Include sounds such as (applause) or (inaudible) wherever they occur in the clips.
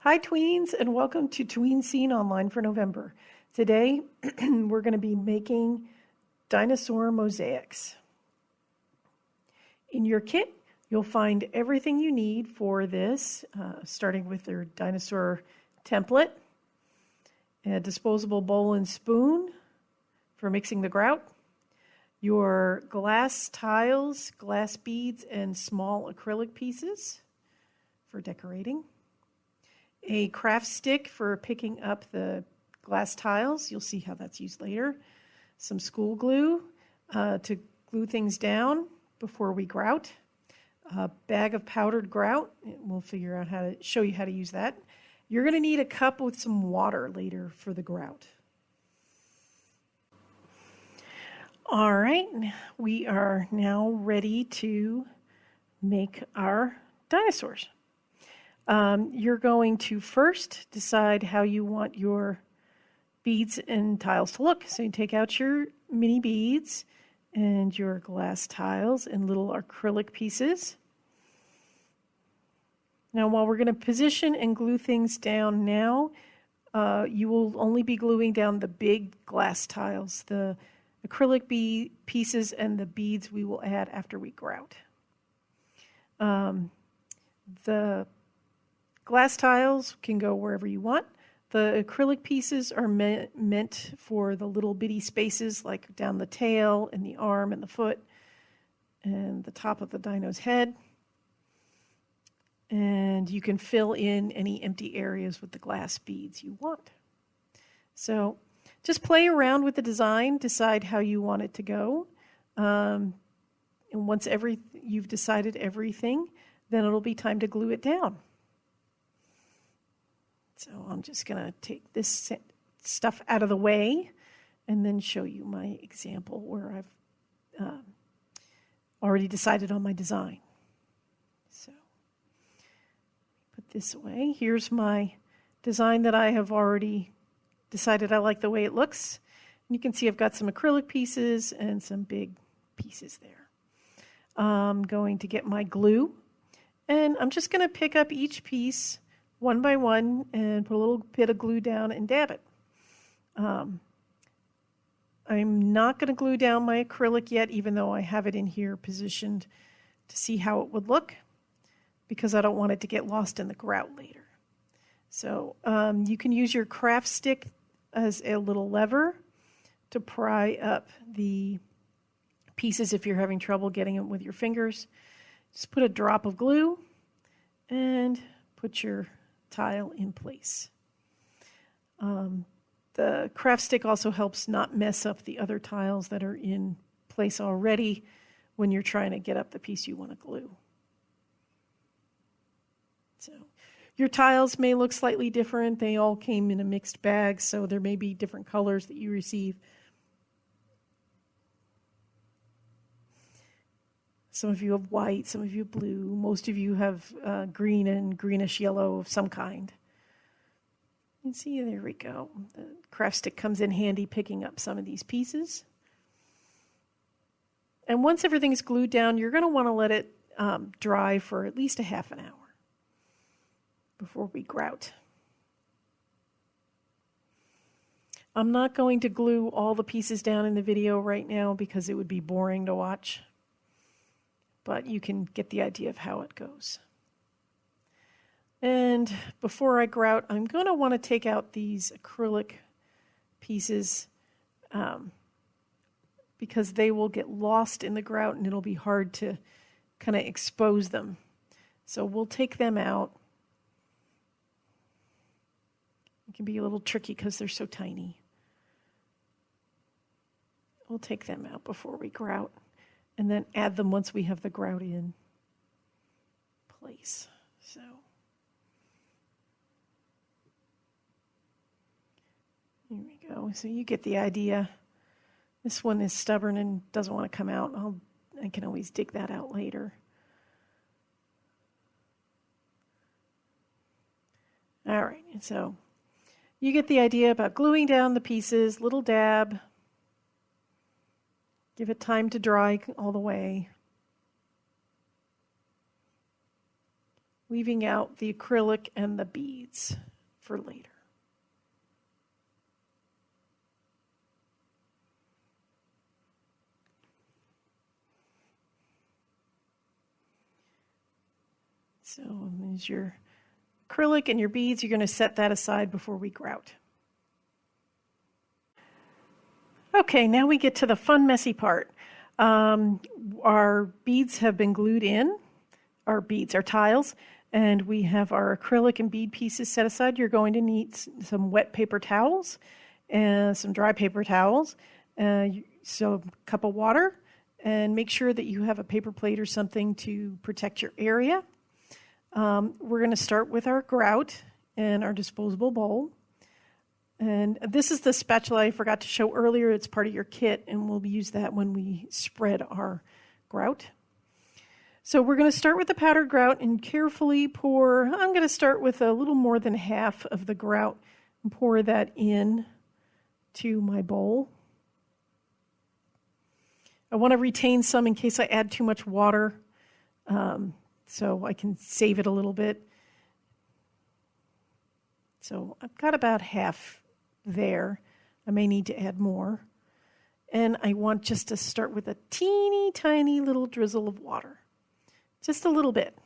Hi, tweens, and welcome to Tween Scene Online for November. Today, (clears throat) we're going to be making dinosaur mosaics. In your kit, you'll find everything you need for this, uh, starting with your dinosaur template, a disposable bowl and spoon for mixing the grout, your glass tiles, glass beads, and small acrylic pieces for decorating a craft stick for picking up the glass tiles. You'll see how that's used later. Some school glue uh, to glue things down before we grout. A bag of powdered grout. We'll figure out how to show you how to use that. You're going to need a cup with some water later for the grout. All right, we are now ready to make our dinosaurs. Um, you're going to first decide how you want your beads and tiles to look. So you take out your mini beads and your glass tiles and little acrylic pieces. Now while we're going to position and glue things down now, uh, you will only be gluing down the big glass tiles. The acrylic pieces and the beads we will add after we grout. Um, the Glass tiles can go wherever you want. The acrylic pieces are me meant for the little bitty spaces like down the tail and the arm and the foot and the top of the dino's head. And you can fill in any empty areas with the glass beads you want. So just play around with the design, decide how you want it to go. Um, and once every, you've decided everything, then it'll be time to glue it down. So I'm just going to take this stuff out of the way and then show you my example where I've um, already decided on my design. So put this away. Here's my design that I have already decided I like the way it looks. And you can see I've got some acrylic pieces and some big pieces there. I'm going to get my glue and I'm just going to pick up each piece one by one and put a little bit of glue down and dab it. Um, I'm not going to glue down my acrylic yet, even though I have it in here positioned to see how it would look, because I don't want it to get lost in the grout later. So um, you can use your craft stick as a little lever to pry up the pieces if you're having trouble getting them with your fingers. Just put a drop of glue and put your tile in place. Um, the craft stick also helps not mess up the other tiles that are in place already when you're trying to get up the piece you want to glue. So your tiles may look slightly different. They all came in a mixed bag, so there may be different colors that you receive. Some of you have white, some of you blue, most of you have uh, green and greenish yellow of some kind. You see, there we go. The craft stick comes in handy picking up some of these pieces. And once everything's glued down, you're going to want to let it um, dry for at least a half an hour before we grout. I'm not going to glue all the pieces down in the video right now because it would be boring to watch but you can get the idea of how it goes. And before I grout, I'm going to want to take out these acrylic pieces um, because they will get lost in the grout and it'll be hard to kind of expose them. So we'll take them out. It can be a little tricky because they're so tiny. We'll take them out before we grout and then add them once we have the grout in place. So. Here we go. So you get the idea. This one is stubborn and doesn't want to come out. I'll, I can always dig that out later. All right, so you get the idea about gluing down the pieces, little dab, Give it time to dry all the way. leaving out the acrylic and the beads for later. So there's your acrylic and your beads. You're going to set that aside before we grout. Okay, now we get to the fun, messy part. Um, our beads have been glued in, our beads, our tiles, and we have our acrylic and bead pieces set aside. You're going to need some wet paper towels and some dry paper towels, uh, so a cup of water, and make sure that you have a paper plate or something to protect your area. Um, we're going to start with our grout and our disposable bowl. And this is the spatula I forgot to show earlier. It's part of your kit, and we'll use that when we spread our grout. So we're going to start with the powdered grout and carefully pour. I'm going to start with a little more than half of the grout and pour that in to my bowl. I want to retain some in case I add too much water. Um, so I can save it a little bit. So I've got about half there. I may need to add more. And I want just to start with a teeny tiny little drizzle of water, just a little bit.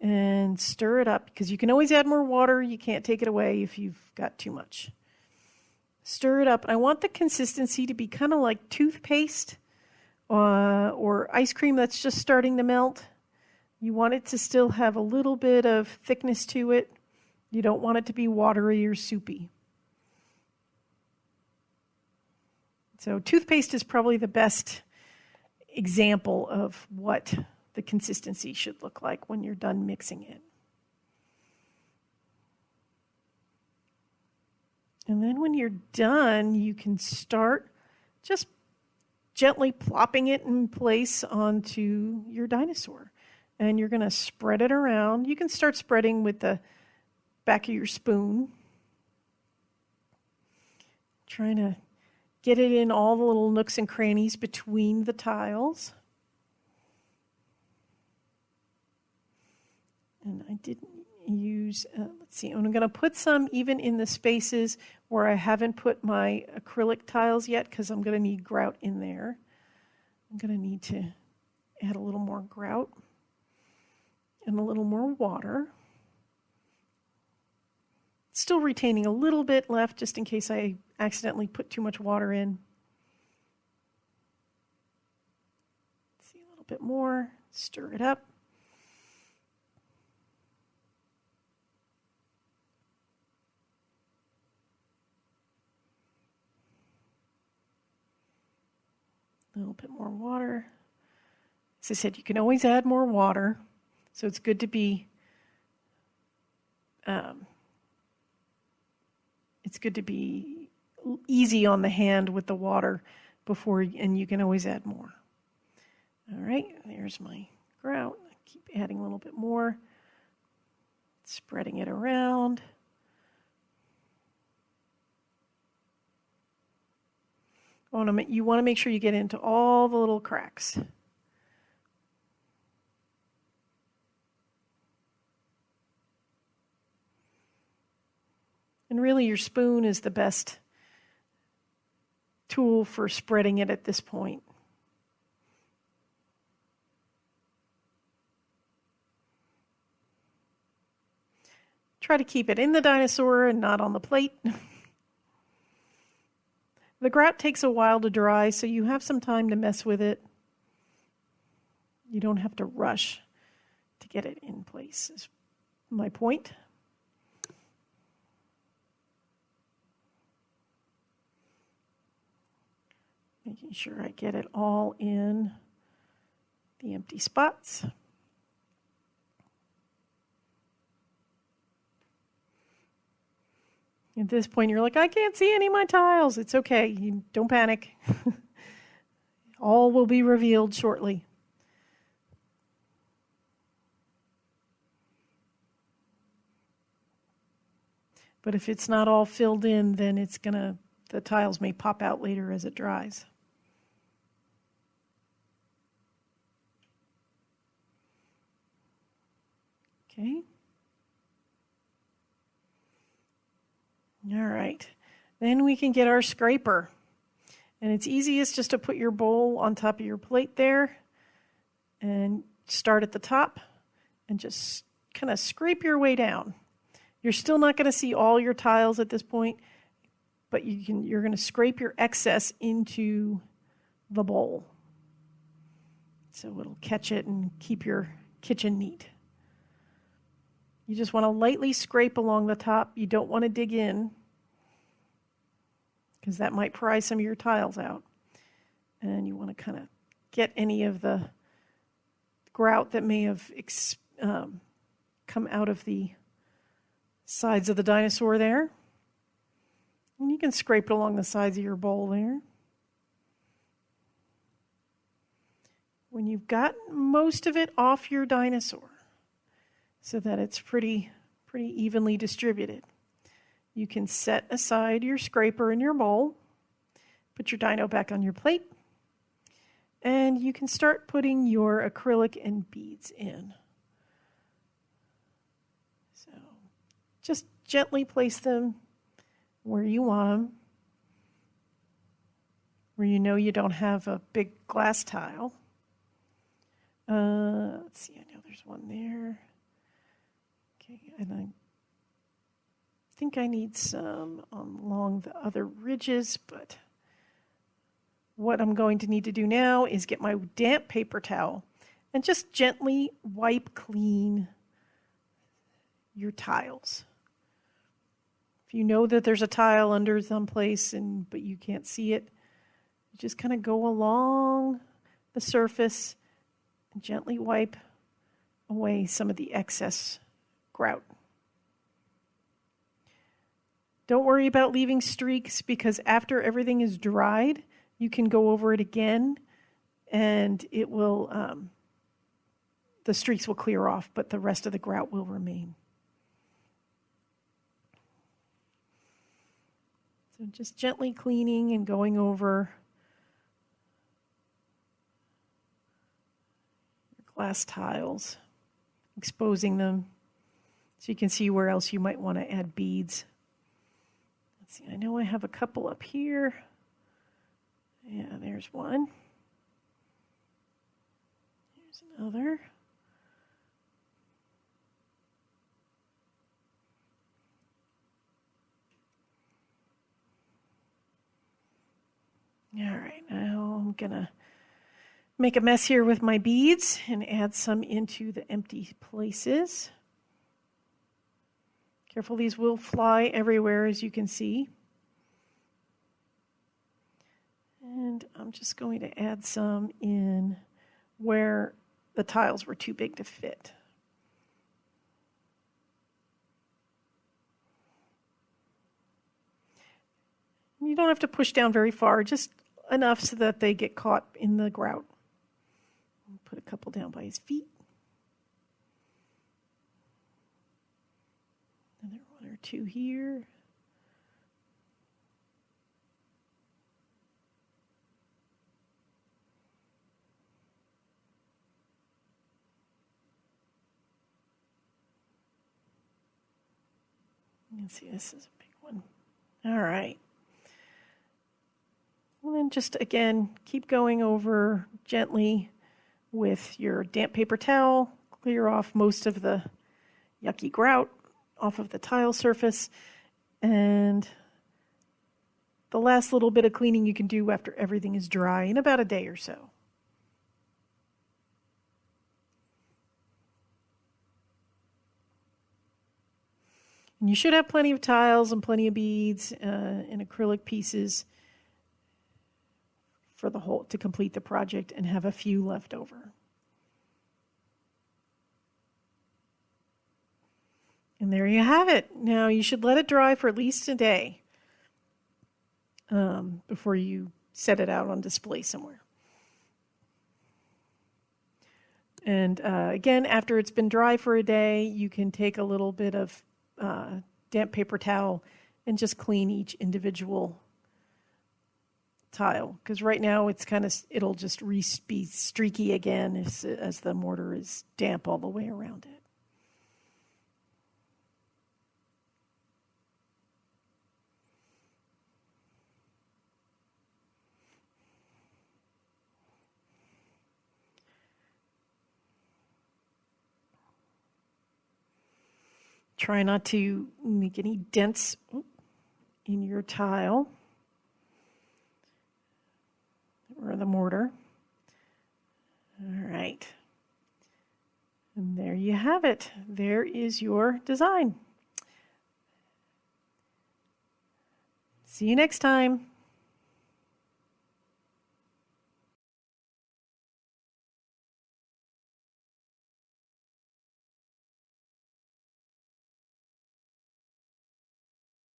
And stir it up because you can always add more water. You can't take it away if you've got too much. Stir it up. I want the consistency to be kind of like toothpaste uh, or ice cream that's just starting to melt. You want it to still have a little bit of thickness to it. You don't want it to be watery or soupy. So, toothpaste is probably the best example of what the consistency should look like when you're done mixing it. And then when you're done, you can start just gently plopping it in place onto your dinosaur and you're going to spread it around. You can start spreading with the back of your spoon. Trying to get it in all the little nooks and crannies between the tiles. And I didn't use, uh, let's see, I'm going to put some even in the spaces where I haven't put my acrylic tiles yet because I'm going to need grout in there. I'm going to need to add a little more grout and a little more water. Still retaining a little bit left just in case I accidentally put too much water in. See a little bit more, stir it up. A little bit more water. As I said, you can always add more water. So it's good to be um, it's good to be easy on the hand with the water before, and you can always add more. All right, there's my grout. I keep adding a little bit more, spreading it around. You want to make sure you get into all the little cracks. And really, your spoon is the best tool for spreading it at this point. Try to keep it in the dinosaur and not on the plate. (laughs) the grout takes a while to dry, so you have some time to mess with it. You don't have to rush to get it in place, is my point. Making sure I get it all in the empty spots. At this point, you're like, I can't see any of my tiles. It's okay. You don't panic. (laughs) all will be revealed shortly. But if it's not all filled in, then it's going to, the tiles may pop out later as it dries. Okay. All right. Then we can get our scraper. And it's easiest just to put your bowl on top of your plate there and start at the top and just kind of scrape your way down. You're still not going to see all your tiles at this point, but you can, you're going to scrape your excess into the bowl. So it'll catch it and keep your kitchen neat. You just want to lightly scrape along the top. You don't want to dig in because that might pry some of your tiles out. And you want to kind of get any of the grout that may have um, come out of the sides of the dinosaur there. And you can scrape it along the sides of your bowl there. When you've got most of it off your dinosaur so that it's pretty, pretty evenly distributed, you can set aside your scraper and your bowl, put your dino back on your plate, and you can start putting your acrylic and beads in. So just gently place them where you want them, where you know you don't have a big glass tile. Uh, let's see, I know there's one there. Okay, and I think I need some along the other ridges, but what I'm going to need to do now is get my damp paper towel and just gently wipe clean your tiles. If you know that there's a tile under someplace and but you can't see it, you just kind of go along the surface and gently wipe away some of the excess grout. Don't worry about leaving streaks because after everything is dried, you can go over it again and it will, um, the streaks will clear off, but the rest of the grout will remain. So just gently cleaning and going over your glass tiles, exposing them so you can see where else you might want to add beads. Let's see, I know I have a couple up here. Yeah, there's one. Here's another. All right, now I'm going to make a mess here with my beads and add some into the empty places. Careful, these will fly everywhere as you can see. And I'm just going to add some in where the tiles were too big to fit. You don't have to push down very far, just enough so that they get caught in the grout. Put a couple down by his feet. Another one two here. You can see this is a big one. All right. And then just again, keep going over gently with your damp paper towel, clear off most of the yucky grout off of the tile surface. And the last little bit of cleaning you can do after everything is dry in about a day or so. And you should have plenty of tiles and plenty of beads uh, and acrylic pieces for the whole to complete the project and have a few left over. And there you have it. Now you should let it dry for at least a day um, before you set it out on display somewhere. And uh, again, after it's been dry for a day, you can take a little bit of uh, damp paper towel and just clean each individual tile because right now it's kind of it'll just be streaky again as, as the mortar is damp all the way around it. Try not to make any dents in your tile or the mortar. All right. And there you have it. There is your design. See you next time.